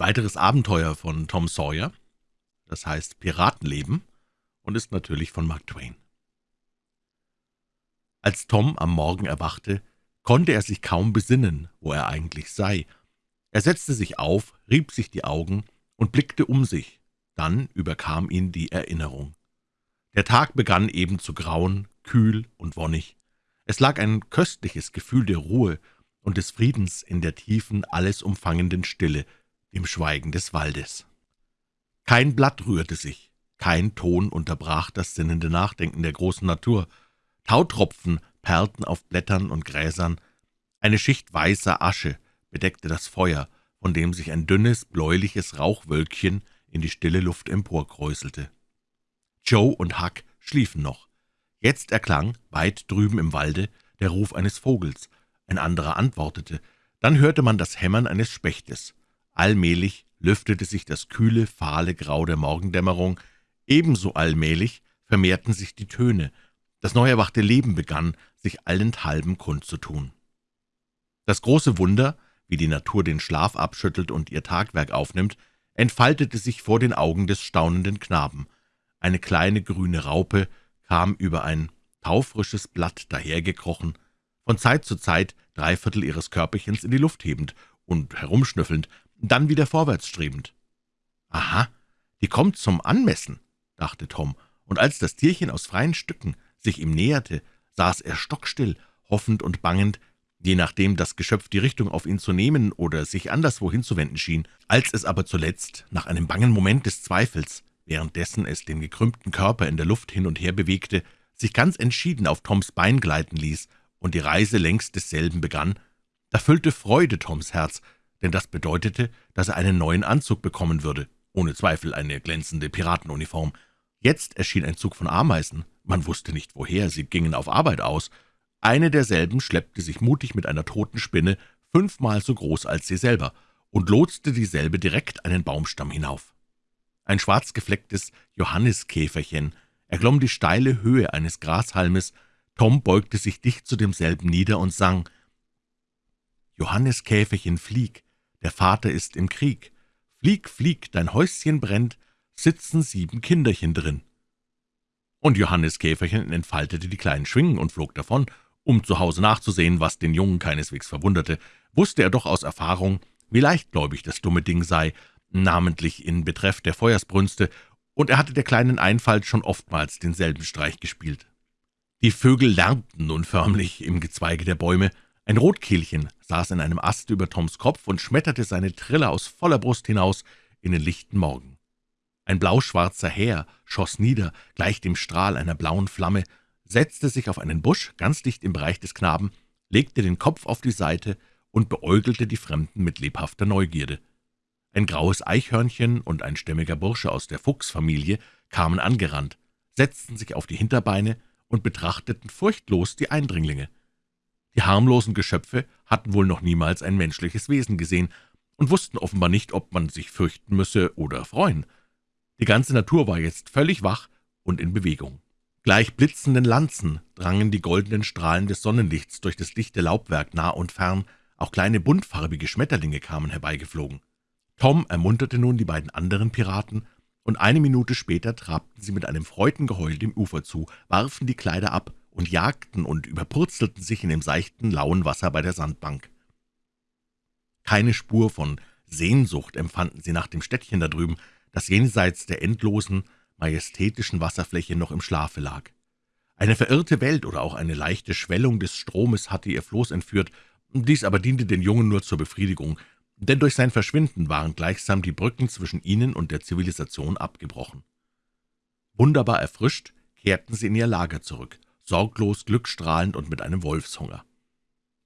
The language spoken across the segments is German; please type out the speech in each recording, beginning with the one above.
weiteres Abenteuer von Tom Sawyer, das heißt Piratenleben, und ist natürlich von Mark Twain. Als Tom am Morgen erwachte, konnte er sich kaum besinnen, wo er eigentlich sei. Er setzte sich auf, rieb sich die Augen und blickte um sich. Dann überkam ihn die Erinnerung. Der Tag begann eben zu grauen, kühl und wonnig. Es lag ein köstliches Gefühl der Ruhe und des Friedens in der tiefen, alles umfangenden Stille, dem Schweigen des Waldes. Kein Blatt rührte sich, kein Ton unterbrach das sinnende Nachdenken der großen Natur. Tautropfen perlten auf Blättern und Gräsern, eine Schicht weißer Asche bedeckte das Feuer, von dem sich ein dünnes, bläuliches Rauchwölkchen in die stille Luft emporkräuselte. Joe und Huck schliefen noch. Jetzt erklang, weit drüben im Walde, der Ruf eines Vogels. Ein anderer antwortete. Dann hörte man das Hämmern eines Spechtes. Allmählich lüftete sich das kühle, fahle Grau der Morgendämmerung. Ebenso allmählich vermehrten sich die Töne. Das neu erwachte Leben begann, sich allenthalben kundzutun. Das große Wunder, wie die Natur den Schlaf abschüttelt und ihr Tagwerk aufnimmt, entfaltete sich vor den Augen des staunenden Knaben. Eine kleine grüne Raupe kam über ein taufrisches Blatt dahergekrochen, von Zeit zu Zeit drei Viertel ihres Körperchens in die Luft hebend und herumschnüffelnd, dann wieder vorwärts strebend. »Aha, die kommt zum Anmessen«, dachte Tom, und als das Tierchen aus freien Stücken sich ihm näherte, saß er stockstill, hoffend und bangend, je nachdem das Geschöpf die Richtung auf ihn zu nehmen oder sich anderswo hinzuwenden schien. Als es aber zuletzt, nach einem bangen Moment des Zweifels, währenddessen es den gekrümmten Körper in der Luft hin und her bewegte, sich ganz entschieden auf Toms Bein gleiten ließ und die Reise längs desselben begann, da füllte Freude Toms Herz, denn das bedeutete, dass er einen neuen Anzug bekommen würde, ohne Zweifel eine glänzende Piratenuniform. Jetzt erschien ein Zug von Ameisen, man wusste nicht woher, sie gingen auf Arbeit aus. Eine derselben schleppte sich mutig mit einer toten Spinne, fünfmal so groß als sie selber, und lotste dieselbe direkt einen Baumstamm hinauf. Ein schwarz geflecktes Johanniskäferchen erklomm die steile Höhe eines Grashalmes, Tom beugte sich dicht zu demselben nieder und sang »Johanniskäferchen, flieg, der Vater ist im Krieg. Flieg, flieg, dein Häuschen brennt, sitzen sieben Kinderchen drin.« Und Johannes Käferchen entfaltete die kleinen Schwingen und flog davon, um zu Hause nachzusehen, was den Jungen keineswegs verwunderte, wusste er doch aus Erfahrung, wie leichtgläubig das dumme Ding sei, namentlich in Betreff der Feuersbrünste, und er hatte der kleinen Einfalt schon oftmals denselben Streich gespielt. Die Vögel lärmten nun förmlich im Gezweige der Bäume, ein Rotkehlchen saß in einem Ast über Toms Kopf und schmetterte seine Trille aus voller Brust hinaus in den lichten Morgen. Ein blauschwarzer Häher schoss nieder, gleich dem Strahl einer blauen Flamme, setzte sich auf einen Busch ganz dicht im Bereich des Knaben, legte den Kopf auf die Seite und beäugelte die Fremden mit lebhafter Neugierde. Ein graues Eichhörnchen und ein stämmiger Bursche aus der Fuchsfamilie kamen angerannt, setzten sich auf die Hinterbeine und betrachteten furchtlos die Eindringlinge. Die harmlosen Geschöpfe hatten wohl noch niemals ein menschliches Wesen gesehen und wussten offenbar nicht, ob man sich fürchten müsse oder freuen. Die ganze Natur war jetzt völlig wach und in Bewegung. Gleich blitzenden Lanzen drangen die goldenen Strahlen des Sonnenlichts durch das dichte Laubwerk nah und fern, auch kleine buntfarbige Schmetterlinge kamen herbeigeflogen. Tom ermunterte nun die beiden anderen Piraten, und eine Minute später trabten sie mit einem Freudengeheul dem Ufer zu, warfen die Kleider ab und jagten und überpurzelten sich in dem seichten, lauen Wasser bei der Sandbank. Keine Spur von Sehnsucht empfanden sie nach dem Städtchen da drüben, das jenseits der endlosen, majestätischen Wasserfläche noch im Schlafe lag. Eine verirrte Welt oder auch eine leichte Schwellung des Stromes hatte ihr Floß entführt, dies aber diente den Jungen nur zur Befriedigung, denn durch sein Verschwinden waren gleichsam die Brücken zwischen ihnen und der Zivilisation abgebrochen. Wunderbar erfrischt kehrten sie in ihr Lager zurück, sorglos, glückstrahlend und mit einem Wolfshunger.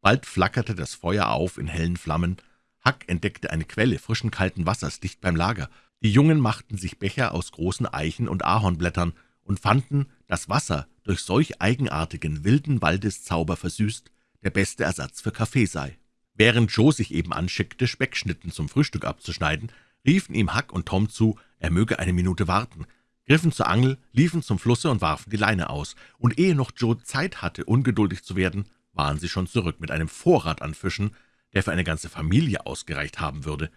Bald flackerte das Feuer auf in hellen Flammen, Hack entdeckte eine Quelle frischen, kalten Wassers dicht beim Lager, die Jungen machten sich Becher aus großen Eichen- und Ahornblättern und fanden, dass Wasser durch solch eigenartigen, wilden Waldeszauber versüßt, der beste Ersatz für Kaffee sei. Während Joe sich eben anschickte, Speckschnitten zum Frühstück abzuschneiden, riefen ihm Huck und Tom zu, er möge eine Minute warten, griffen zur Angel, liefen zum Flusse und warfen die Leine aus, und ehe noch Joe Zeit hatte, ungeduldig zu werden, waren sie schon zurück mit einem Vorrat an Fischen, der für eine ganze Familie ausgereicht haben würde.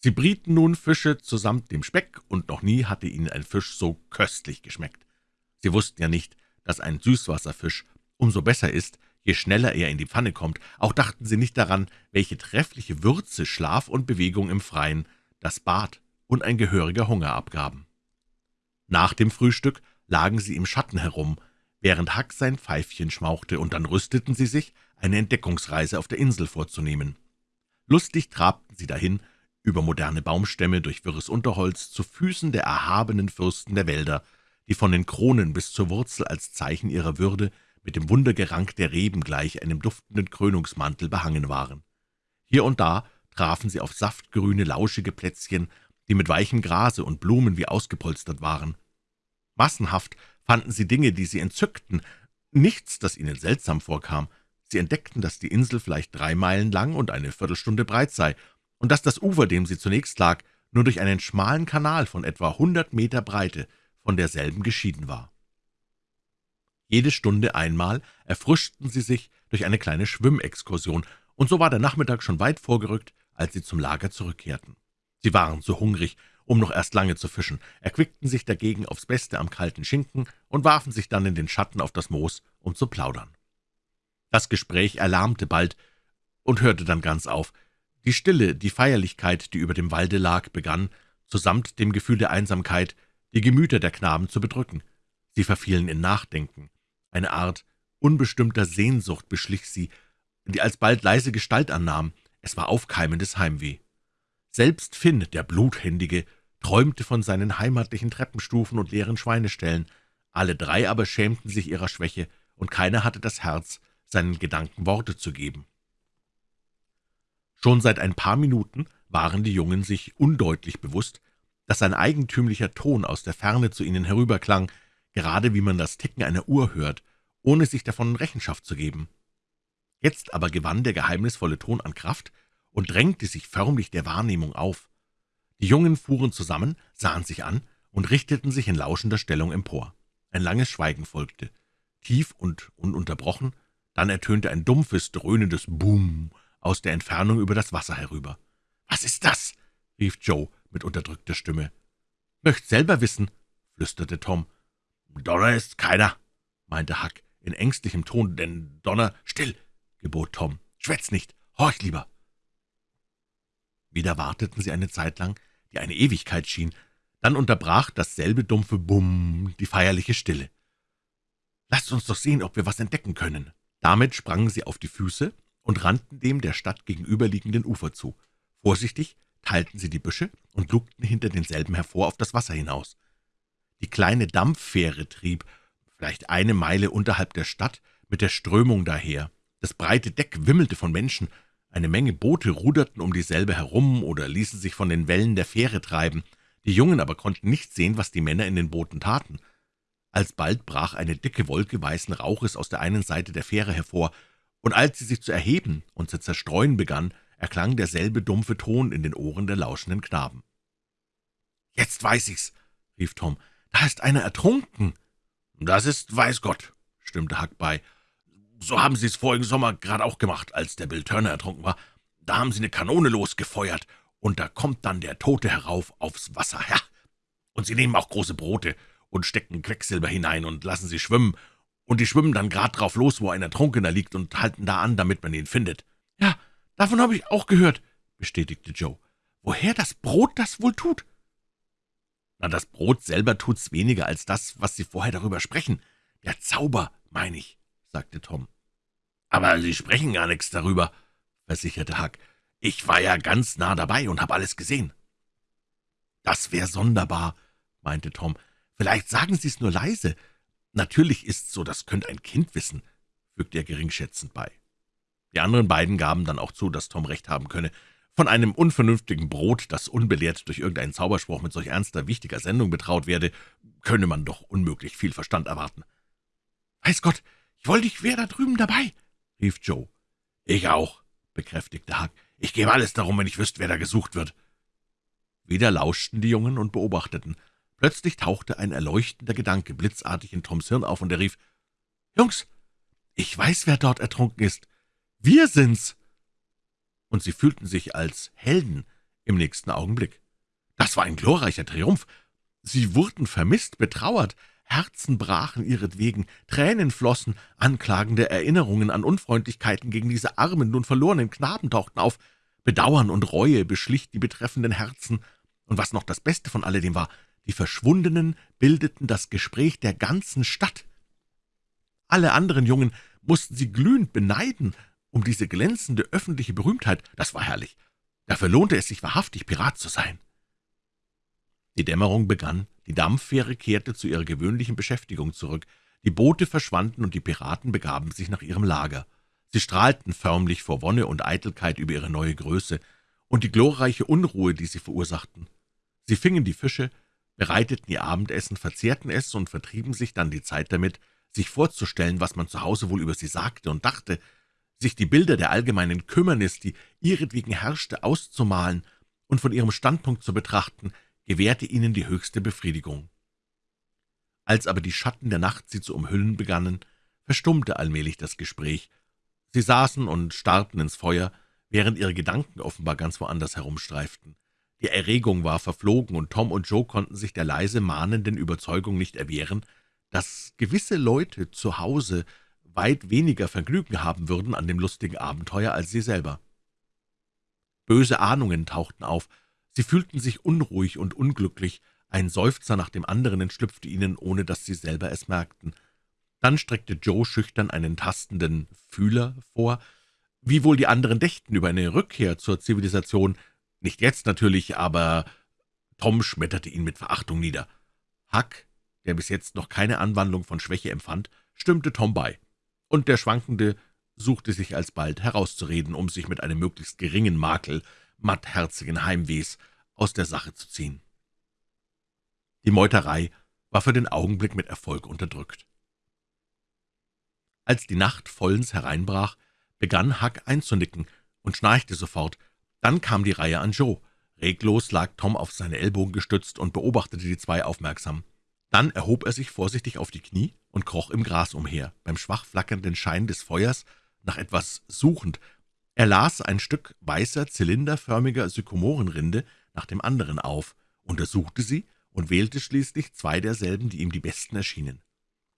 Sie brieten nun Fische zusammen dem Speck, und noch nie hatte ihnen ein Fisch so köstlich geschmeckt. Sie wussten ja nicht, dass ein Süßwasserfisch umso besser ist, je schneller er in die Pfanne kommt. Auch dachten sie nicht daran, welche treffliche Würze Schlaf und Bewegung im Freien, das Bad und ein gehöriger Hunger abgaben. Nach dem Frühstück lagen sie im Schatten herum, während Hack sein Pfeifchen schmauchte, und dann rüsteten sie sich, eine Entdeckungsreise auf der Insel vorzunehmen. Lustig trabten sie dahin, über moderne Baumstämme, durch wirres Unterholz, zu Füßen der erhabenen Fürsten der Wälder, die von den Kronen bis zur Wurzel als Zeichen ihrer Würde mit dem Wundergerank der Reben gleich einem duftenden Krönungsmantel behangen waren. Hier und da trafen sie auf saftgrüne, lauschige Plätzchen, die mit weichem Grase und Blumen wie ausgepolstert waren. Massenhaft fanden sie Dinge, die sie entzückten, nichts, das ihnen seltsam vorkam. Sie entdeckten, dass die Insel vielleicht drei Meilen lang und eine Viertelstunde breit sei, und dass das Ufer, dem sie zunächst lag, nur durch einen schmalen Kanal von etwa hundert Meter Breite von derselben geschieden war. Jede Stunde einmal erfrischten sie sich durch eine kleine Schwimmexkursion, und so war der Nachmittag schon weit vorgerückt, als sie zum Lager zurückkehrten. Sie waren zu hungrig, um noch erst lange zu fischen, erquickten sich dagegen aufs Beste am kalten Schinken und warfen sich dann in den Schatten auf das Moos, um zu plaudern. Das Gespräch erlahmte bald und hörte dann ganz auf. Die Stille, die Feierlichkeit, die über dem Walde lag, begann, zusamt dem Gefühl der Einsamkeit, die Gemüter der Knaben zu bedrücken. Sie verfielen in Nachdenken. Eine Art unbestimmter Sehnsucht beschlich sie, die alsbald leise Gestalt annahm. Es war aufkeimendes Heimweh. Selbst Finn, der Bluthändige, träumte von seinen heimatlichen Treppenstufen und leeren Schweineställen. Alle drei aber schämten sich ihrer Schwäche, und keiner hatte das Herz, seinen Gedanken Worte zu geben. Schon seit ein paar Minuten waren die Jungen sich undeutlich bewusst, dass ein eigentümlicher Ton aus der Ferne zu ihnen herüberklang, gerade wie man das Ticken einer Uhr hört, ohne sich davon Rechenschaft zu geben. Jetzt aber gewann der geheimnisvolle Ton an Kraft und drängte sich förmlich der Wahrnehmung auf. Die Jungen fuhren zusammen, sahen sich an und richteten sich in lauschender Stellung empor. Ein langes Schweigen folgte, tief und ununterbrochen, dann ertönte ein dumpfes, dröhnendes Boom aus der Entfernung über das Wasser herüber. »Was ist das?« rief Joe mit unterdrückter Stimme. »Möcht selber wissen«, flüsterte Tom. »Donner ist keiner«, meinte Huck in ängstlichem Ton, »denn Donner...« »Still«, gebot Tom. »Schwätz nicht, horch lieber.« Wieder warteten sie eine Zeit lang, die eine Ewigkeit schien. Dann unterbrach dasselbe dumpfe Bumm die feierliche Stille. »Lasst uns doch sehen, ob wir was entdecken können.« Damit sprangen sie auf die Füße und rannten dem der Stadt gegenüberliegenden Ufer zu. Vorsichtig teilten sie die Büsche und lugten hinter denselben hervor auf das Wasser hinaus. Die kleine Dampffähre trieb, vielleicht eine Meile unterhalb der Stadt, mit der Strömung daher. Das breite Deck wimmelte von Menschen, eine Menge Boote ruderten um dieselbe herum oder ließen sich von den Wellen der Fähre treiben. Die Jungen aber konnten nicht sehen, was die Männer in den Booten taten. Alsbald brach eine dicke Wolke weißen Rauches aus der einen Seite der Fähre hervor, und als sie sich zu erheben und zu zerstreuen begann, erklang derselbe dumpfe Ton in den Ohren der lauschenden Knaben. »Jetzt weiß ich's«, rief Tom, »da ist einer ertrunken.« »Das ist weiß Gott«, stimmte Huck bei. »So haben Sie es vorigen Sommer gerade auch gemacht, als der Bill Turner ertrunken war. Da haben Sie eine Kanone losgefeuert, und da kommt dann der Tote herauf aufs Wasser, ja. Und Sie nehmen auch große Brote und stecken Quecksilber hinein und lassen sie schwimmen, und die schwimmen dann grad drauf los, wo ein Ertrunkener liegt, und halten da an, damit man ihn findet.« »Ja, davon habe ich auch gehört«, bestätigte Joe. »Woher das Brot das wohl tut?« »Na, das Brot selber tut's weniger als das, was Sie vorher darüber sprechen. Der Zauber, meine ich«, sagte Tom. »Aber Sie sprechen gar nichts darüber«, versicherte Huck. »Ich war ja ganz nah dabei und habe alles gesehen.« »Das wäre sonderbar«, meinte Tom. »Vielleicht sagen Sie es nur leise. Natürlich ist's so, das könnte ein Kind wissen«, fügte er geringschätzend bei. Die anderen beiden gaben dann auch zu, dass Tom recht haben könne. Von einem unvernünftigen Brot, das unbelehrt durch irgendeinen Zauberspruch mit solch ernster, wichtiger Sendung betraut werde, könne man doch unmöglich viel Verstand erwarten. »Weiß Gott, ich wollte, ich wäre da drüben dabei«, rief Joe. »Ich auch«, bekräftigte Huck. »Ich gebe alles darum, wenn ich wüsste, wer da gesucht wird.« Wieder lauschten die Jungen und beobachteten. Plötzlich tauchte ein erleuchtender Gedanke blitzartig in Toms Hirn auf, und er rief, »Jungs, ich weiß, wer dort ertrunken ist. Wir sind's!« Und sie fühlten sich als Helden im nächsten Augenblick. Das war ein glorreicher Triumph. Sie wurden vermisst, betrauert, Herzen brachen ihretwegen, Tränen flossen, anklagende Erinnerungen an Unfreundlichkeiten gegen diese armen, nun verlorenen Knaben tauchten auf, Bedauern und Reue beschlich die betreffenden Herzen, und was noch das Beste von alledem war, die Verschwundenen bildeten das Gespräch der ganzen Stadt. Alle anderen Jungen mussten sie glühend beneiden um diese glänzende öffentliche Berühmtheit. Das war herrlich. Dafür lohnte es sich wahrhaftig, Pirat zu sein. Die Dämmerung begann, die Dampffähre kehrte zu ihrer gewöhnlichen Beschäftigung zurück, die Boote verschwanden und die Piraten begaben sich nach ihrem Lager. Sie strahlten förmlich vor Wonne und Eitelkeit über ihre neue Größe und die glorreiche Unruhe, die sie verursachten. Sie fingen die Fische, bereiteten ihr Abendessen, verzehrten es und vertrieben sich dann die Zeit damit, sich vorzustellen, was man zu Hause wohl über sie sagte und dachte, sich die Bilder der allgemeinen Kümmernis, die ihretwegen herrschte, auszumalen und von ihrem Standpunkt zu betrachten, gewährte ihnen die höchste Befriedigung. Als aber die Schatten der Nacht sie zu umhüllen begannen, verstummte allmählich das Gespräch. Sie saßen und starrten ins Feuer, während ihre Gedanken offenbar ganz woanders herumstreiften. Die Erregung war verflogen, und Tom und Joe konnten sich der leise mahnenden Überzeugung nicht erwehren, dass gewisse Leute zu Hause weit weniger Vergnügen haben würden an dem lustigen Abenteuer als sie selber. Böse Ahnungen tauchten auf, sie fühlten sich unruhig und unglücklich, ein Seufzer nach dem anderen entschlüpfte ihnen, ohne dass sie selber es merkten. Dann streckte Joe schüchtern einen tastenden Fühler vor, wie wohl die anderen dächten über eine Rückkehr zur Zivilisation, nicht jetzt natürlich, aber Tom schmetterte ihn mit Verachtung nieder. Huck, der bis jetzt noch keine Anwandlung von Schwäche empfand, stimmte Tom bei, und der Schwankende suchte sich alsbald herauszureden, um sich mit einem möglichst geringen Makel mattherzigen Heimwehs aus der Sache zu ziehen. Die Meuterei war für den Augenblick mit Erfolg unterdrückt. Als die Nacht vollends hereinbrach, begann Huck einzunicken und schnarchte sofort, dann kam die Reihe an Joe. Reglos lag Tom auf seine Ellbogen gestützt und beobachtete die zwei aufmerksam. Dann erhob er sich vorsichtig auf die Knie und kroch im Gras umher, beim schwach flackernden Schein des Feuers nach etwas suchend. Er las ein Stück weißer, zylinderförmiger Sykomorenrinde nach dem anderen auf, untersuchte sie und wählte schließlich zwei derselben, die ihm die besten erschienen.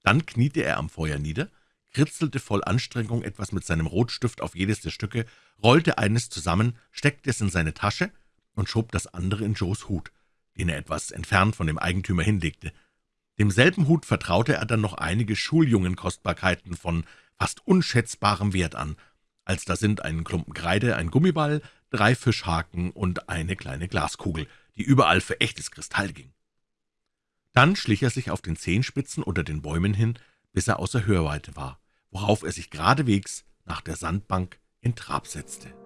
Dann kniete er am Feuer nieder, kritzelte voll Anstrengung etwas mit seinem Rotstift auf jedes der Stücke, rollte eines zusammen, steckte es in seine Tasche und schob das andere in Joes Hut, den er etwas entfernt von dem Eigentümer hinlegte. Demselben Hut vertraute er dann noch einige Schuljungenkostbarkeiten von fast unschätzbarem Wert an, als da sind ein Klumpen Kreide, ein Gummiball, drei Fischhaken und eine kleine Glaskugel, die überall für echtes Kristall ging. Dann schlich er sich auf den Zehenspitzen unter den Bäumen hin, bis er außer Hörweite war, worauf er sich geradewegs nach der Sandbank in Trab setzte.